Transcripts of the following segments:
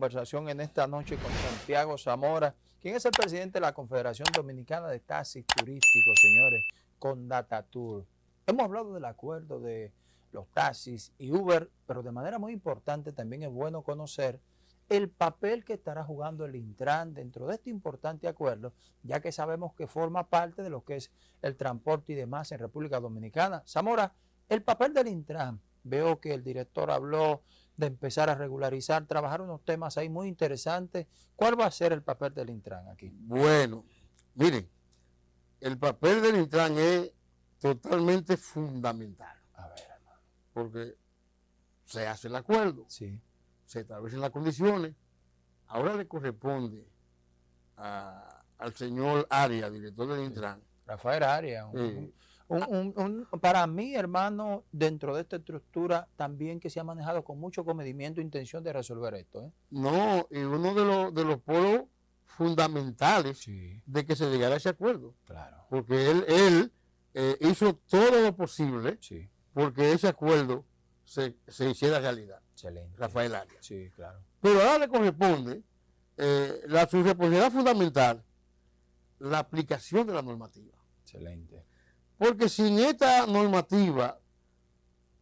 conversación en esta noche con Santiago Zamora, quien es el presidente de la Confederación Dominicana de Taxis Turísticos, señores, con Datatour. Hemos hablado del acuerdo de los taxis y Uber, pero de manera muy importante también es bueno conocer el papel que estará jugando el Intran dentro de este importante acuerdo, ya que sabemos que forma parte de lo que es el transporte y demás en República Dominicana. Zamora, el papel del Intran, veo que el director habló de empezar a regularizar, trabajar unos temas ahí muy interesantes. ¿Cuál va a ser el papel del Intran aquí? Bueno, miren, el papel del Intran es totalmente fundamental. A ver, hermano. Porque se hace el acuerdo, Sí, se establecen las condiciones. Ahora le corresponde a- al señor Arias, director del Intran, Rafael Arias. un- un- un- un- para mí, hermano, dentro de esta estructura, también que se ha manejado con mucho comedimiento e intención de resolver esto. ¿eh? no, y uno de los, de los polos fundamentales Sí, de que se llegara a ese acuerdo. claro. Porque él, él eh, hizo todo lo posible Sí, porque ese acuerdo se, se hiciera realidad. excelente. Rafael Arias. Sí, claro. Pero ahora le corresponde eh, la su responsabilidad fundamental, la aplicación de la normativa. Excelente. Porque sin esta normativa,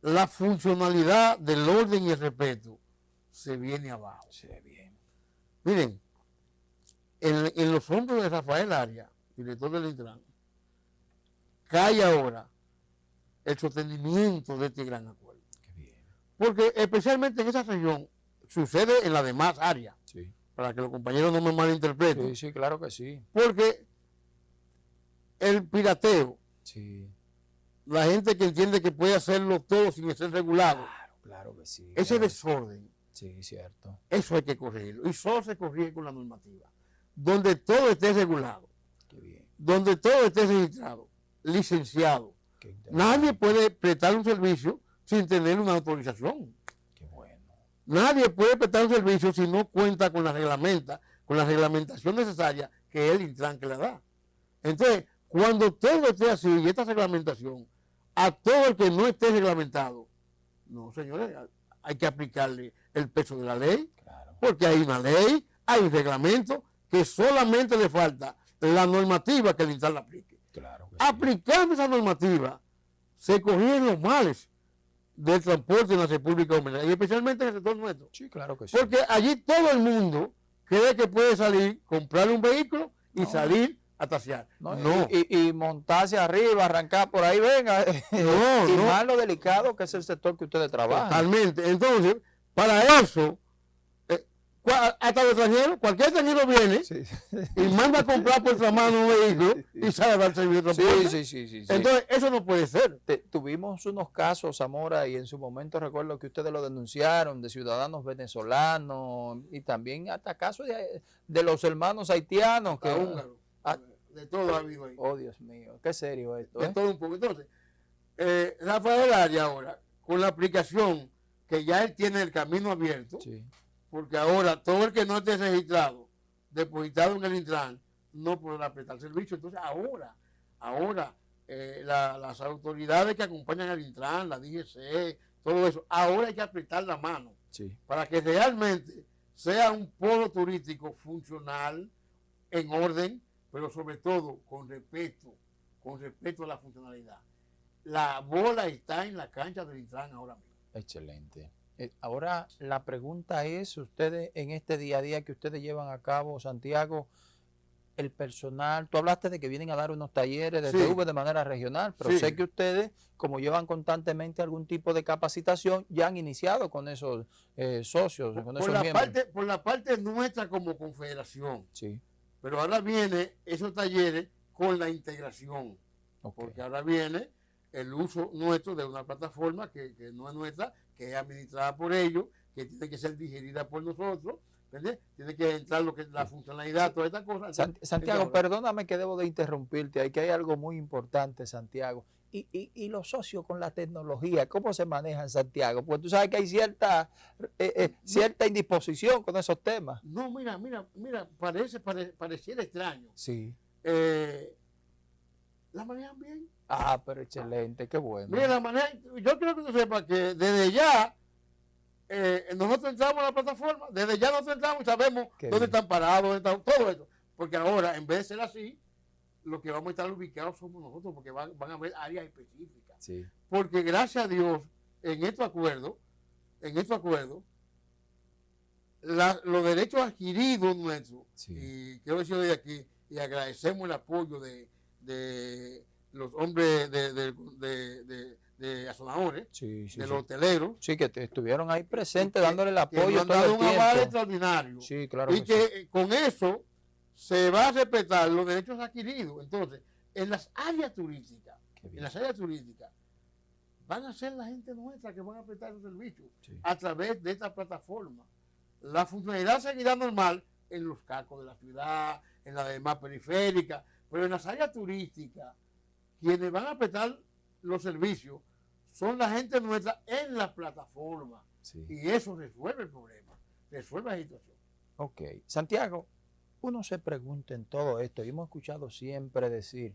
la funcionalidad del orden y el respeto se viene abajo. Se ve bien. Miren, en, en los hombros de Rafael Arias, director del Intran, cae ahora el sostenimiento de este gran acuerdo. Qué bien. Porque especialmente en esa región, sucede en las demás áreas, Sí. para que los compañeros no me malinterpreten. Sí, sí, claro que sí. Porque el pirateo, Sí. la gente que entiende que puede hacerlo todo sin ser regulado, Claro, claro que sí. ese claro. desorden, Sí, cierto. eso hay que corregirlo. Y solo se corrige con la normativa. Donde todo esté regulado, Qué bien. donde todo esté registrado, licenciado. Nadie puede prestar un servicio sin tener una autorización. Qué bueno. Nadie puede prestar un servicio si no cuenta con la reglamenta, con la reglamentación necesaria que el Intran que le da. Entonces, cuando todo esté así y esta reglamentación, a todo el que no esté reglamentado, no, señores, hay que aplicarle el peso de la ley, Claro. porque hay una ley, hay un reglamento que solamente le falta la normativa que el Intran la aplique. Claro sí. Aplicando esa normativa, se corrigen los males del transporte en la República Dominicana, y especialmente en el sector nuestro. Sí, claro que sí. Porque allí todo el mundo cree que puede salir, comprar un vehículo y No. salir a tasear. No, No, Y, montarse arriba, arrancar por ahí, venga. No, y no. más lo delicado que es el sector que ustedes trabajan. totalmente. Entonces, para eso, eh, hasta los extranjeros, cualquier extranjero viene Sí, y manda a comprar por otra mano un vehículo y sale a dar servicio sí, sí. Entonces, eso no puede ser. Te- tuvimos unos casos, Zamora, y en su momento recuerdo que ustedes lo denunciaron, de ciudadanos venezolanos y también hasta casos de, de los hermanos haitianos. Que. Ah. De todo ha habido ahí. oh, Dios mío, qué serio esto. de ¿eh? todo un poco. Entonces, eh, Rafael Arias ahora, con la aplicación que ya él tiene el camino abierto, Sí, porque ahora todo el que no esté registrado, depositado en el Intran, no podrá prestar servicio. Entonces, ahora, ahora, eh, la- las autoridades que acompañan al Intran, la DGC, todo eso, ahora hay que apretar la mano sí, para que realmente sea un polo turístico funcional, en orden, pero sobre todo con respeto, con respeto a la funcionalidad. La bola está en la cancha del Intran ahora mismo. excelente. Eh, ahora la pregunta es, ustedes en este día a día que ustedes llevan a cabo, Santiago, el personal, tú hablaste de que vienen a dar unos talleres de Sí. TV de manera regional, pero Sí. sé que ustedes, como llevan constantemente algún tipo de capacitación, ya han iniciado con esos eh, socios, con Por esos la, miembros. parte, por la parte nuestra como confederación, Sí, pero ahora viene esos talleres con la integración, porque ahora viene el uso nuestro de una plataforma que, que no es nuestra, que es administrada por ellos, que tiene que ser digerida por nosotros. Tiene que entrar lo que es la funcionalidad, todas estas cosas. Sant- Santiago, perdóname que debo de interrumpirte, hay que hay algo muy importante, Santiago. Y, y, y los socios con la tecnología, ¿cómo se maneja en Santiago? Porque tú sabes que hay cierta, eh, eh, cierta indisposición con esos temas. No, mira, mira, mira, parece, pare- pareciera extraño. Sí. Eh, la manejan bien. Ah, pero excelente, qué bueno. Mira, la manejan, yo quiero que tú sepas que desde ya eh, nosotros entramos a la plataforma, desde ya nosotros entramos y sabemos Qué dónde bien. están parados, dónde están, todo eso. Porque ahora, en vez de ser así, lo que vamos a estar ubicados somos nosotros, porque van, van a haber áreas específicas. Sí. Porque gracias a Dios, en estos acuerdos, en estos acuerdos, la- los derechos adquiridos nuestros, Sí. y quiero decirlo de aquí, y agradecemos el apoyo de, de los hombres de, de, de, de- azonadores, Sí, sí, de los hoteleros, Sí, que te estuvieron ahí presentes que- dándole el que apoyo nos han todo el un aval extraordinario. Sí, claro y que que sí. con eso se va a respetar los derechos adquiridos. Entonces, en las áreas turísticas, en las áreas turísticas, van a ser la gente nuestra que van a prestar esos servicios Sí. a través de esta plataforma. La funcionalidad seguirá normal en los cascos de la ciudad, en la demás periféricas, pero en las áreas turísticas, quienes van a prestar los servicios son la gente nuestra en la plataforma. Sí. Y eso resuelve el problema, resuelve la situación. Ok. Santiago, uno se pregunta en todo esto, y hemos escuchado siempre decir,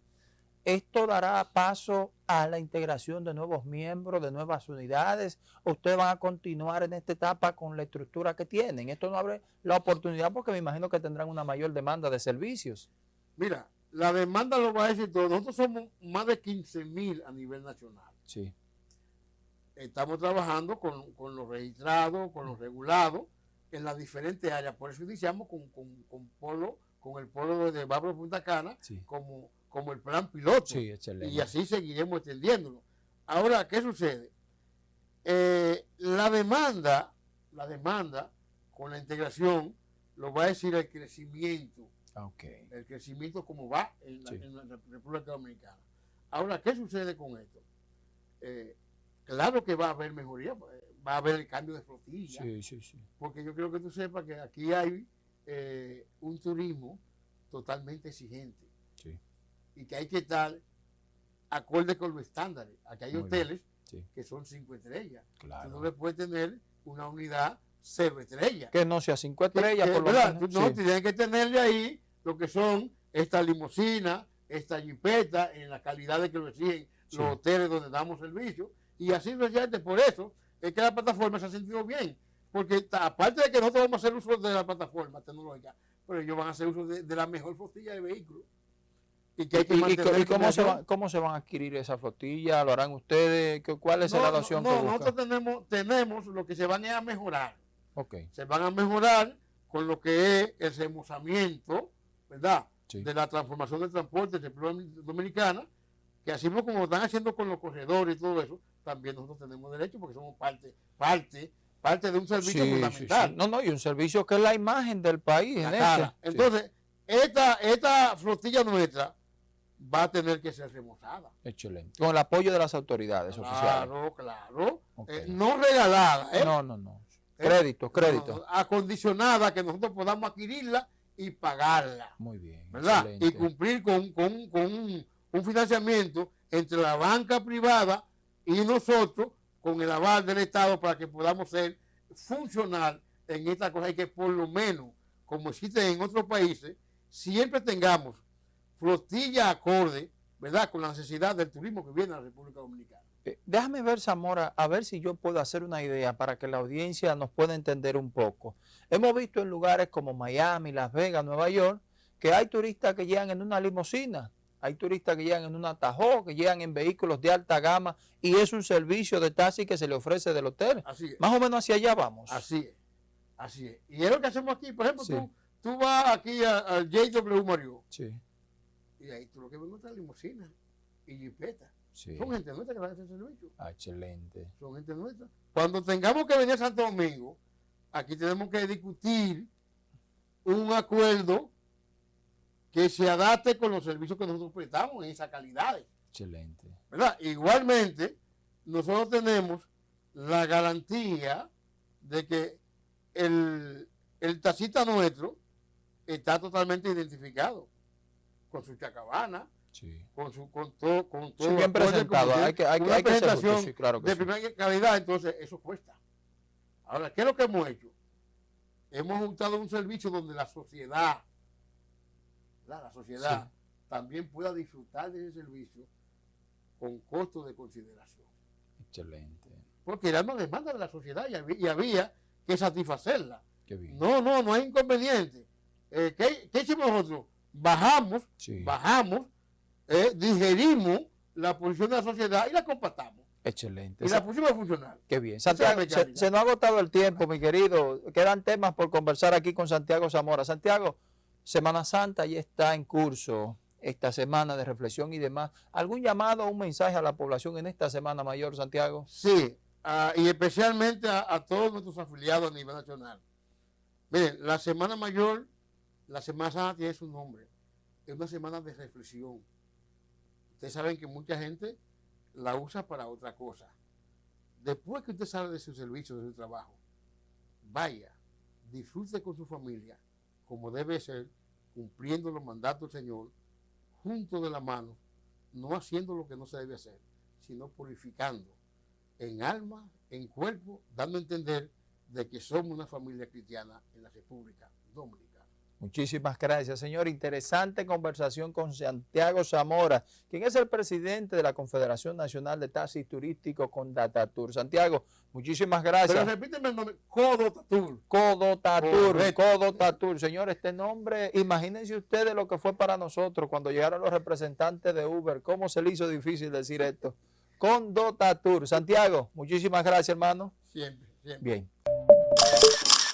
¿esto dará paso a la integración de nuevos miembros, de nuevas unidades? ¿O ustedes van a continuar en esta etapa con la estructura que tienen? Esto no abre la oportunidad porque me imagino que tendrán una mayor demanda de servicios. Mira, la demanda lo va a decir todo. Nosotros somos más de 15 mil a nivel nacional. Sí. Estamos trabajando con, con los registrados, con los regulados, en las diferentes áreas. Por eso iniciamos con, con, con polo, con el polo de Bávaro Punta Cana, Sí. como, como el plan piloto. Sí, y así seguiremos extendiéndolo. Ahora, ¿qué sucede? Eh, la demanda, la demanda con la integración lo va a decir el crecimiento Ah, el crecimiento como va en la, Sí. en la República Dominicana. Ahora, ¿qué sucede con esto? Eh, claro que va a haber mejoría, va a haber el cambio de flotilla, Sí, sí, sí. porque yo quiero que tú sepas que aquí hay eh, un turismo totalmente exigente Sí. y que hay que estar acorde con los estándares. Aquí hay Muy hoteles Sí. que son cinco estrellas. Tú Claro. no le puedes tener una unidad cero estrellas. Que no sea cinco Que- estrellas, que, por lo ¿verdad? menos. No Sí. tienes que tenerle ahí lo que son esta limusina, esta jipeta, en la calidad de que lo exigen los hoteles donde damos servicio. Y así sucesivamente. Por eso es que la plataforma se ha sentido bien. Porque aparte de que nosotros vamos a hacer uso de la plataforma tecnológica, pero ellos van a hacer uso de, de la mejor flotilla de vehículos. Y que hay que ¿Y, y- mantener y cómo, se cómo se van a adquirir esa flotilla? ¿Lo harán ustedes? ¿Qué- ¿Cuál es No, la no, adopción no, que nosotros tenemos, tenemos lo que se van a mejorar. Ok, se van a mejorar con lo que es el remozamiento, ¿verdad? sí. De la transformación del transporte de República Dominicana, que así como están haciendo con los corredores y todo eso, también nosotros tenemos derecho porque somos parte, parte, parte de un servicio Sí, fundamental. sí. No, no, y un servicio que es la imagen del país. en este. Entonces, esta, esta flotilla nuestra va a tener que ser remozada. Excelente. Con el apoyo de las autoridades oficiales. Claro, claro. Eh, no regalada, ¿eh? No, no, no. ¿Eh? Crédito, crédito. no, acondicionada que nosotros podamos adquirirla y pagarla. Muy bien. ¿verdad? Y cumplir con, con- con un, un financiamiento entre la banca privada y nosotros con el aval del Estado para que podamos ser funcional en esta cosa y que por lo menos, como existe en otros países, siempre tengamos flotilla acorde, ¿verdad? Con la necesidad del turismo que viene a la República Dominicana. Eh, Déjame ver, Zamora, a ver si yo puedo hacer una idea para que la audiencia nos pueda entender un poco. Hemos visto en lugares como Miami, Las Vegas, Nueva York, que hay turistas que llegan en una limusina, hay turistas que llegan en una Tahoe, que llegan en vehículos de alta gama y es un servicio de taxi que se le ofrece del hotel. Así es. Más o menos hacia allá vamos. Así es. Así es. Y es lo que hacemos aquí. Por ejemplo, Sí. tú, tú vas aquí a- al JW Mario Sí, y ahí tú lo que ves es limusina y jipeta. sí. Son gente nuestra que dan ese servicio. Ah, excelente. Son gente nuestra. Cuando tengamos que venir a Santo Domingo, aquí tenemos que discutir un acuerdo que se adapte con los servicios que nosotros prestamos en esas calidades. Excelente. ¿verdad? Igualmente, nosotros tenemos la garantía de que el, el taxista nuestro está totalmente identificado con su chacabana, Sí. con su con todo con todo Sí, bien presentado. Hay que, hay, una hay que presentación sí, claro que de primera calidad, entonces eso cuesta. Ahora, ¿qué es lo que hemos hecho? Hemos juntado un servicio donde la sociedad, ¿verdad? la sociedad también pueda disfrutar de ese servicio con costo de consideración. Excelente. porque era una demanda de la sociedad y había, y había que satisfacerla. Qué bien. No, no, no hay inconveniente. Eh, ¿qué, qué hicimos nosotros? Bajamos, Sí. bajamos, eh, digerimos la posición de la sociedad y la compactamos. Excelente. Y la pusimos a funcionar. Qué bien. Santiago, la se nos ha agotado el tiempo, mi querido. Quedan temas por conversar aquí con Santiago Zamora. Santiago, Semana Santa ya está en curso, esta semana de reflexión y demás. ¿Algún llamado o un mensaje a la población en esta Semana Mayor, Santiago? Sí, y especialmente a, a todos nuestros afiliados a nivel nacional. Miren, la Semana Mayor, la Semana Santa tiene su nombre. Es una semana de reflexión. Ustedes saben que mucha gente la usa para otra cosa. Después que usted sale de su servicio, de su trabajo, vaya, disfrute con su familia, como debe ser, cumpliendo los mandatos del Señor, junto de la mano, no haciendo lo que no se debe hacer, sino purificando en alma, en cuerpo, dando a entender de que somos una familia cristiana en la República Dominicana. Muchísimas gracias, señor. Interesante conversación con Santiago Zamora, quien es el presidente de la Confederación Nacional de Taxis Turísticos con Datatur. Santiago, muchísimas Pero gracias. repíteme el nombre, Codo Tatur. Codotatur, Correcto. Codotatur. Señor, este nombre, imagínense ustedes lo que fue para nosotros cuando llegaron los representantes de Uber, cómo se le hizo difícil decir esto. Condotatur. Santiago, muchísimas gracias, hermano. Siempre, siempre. Bien.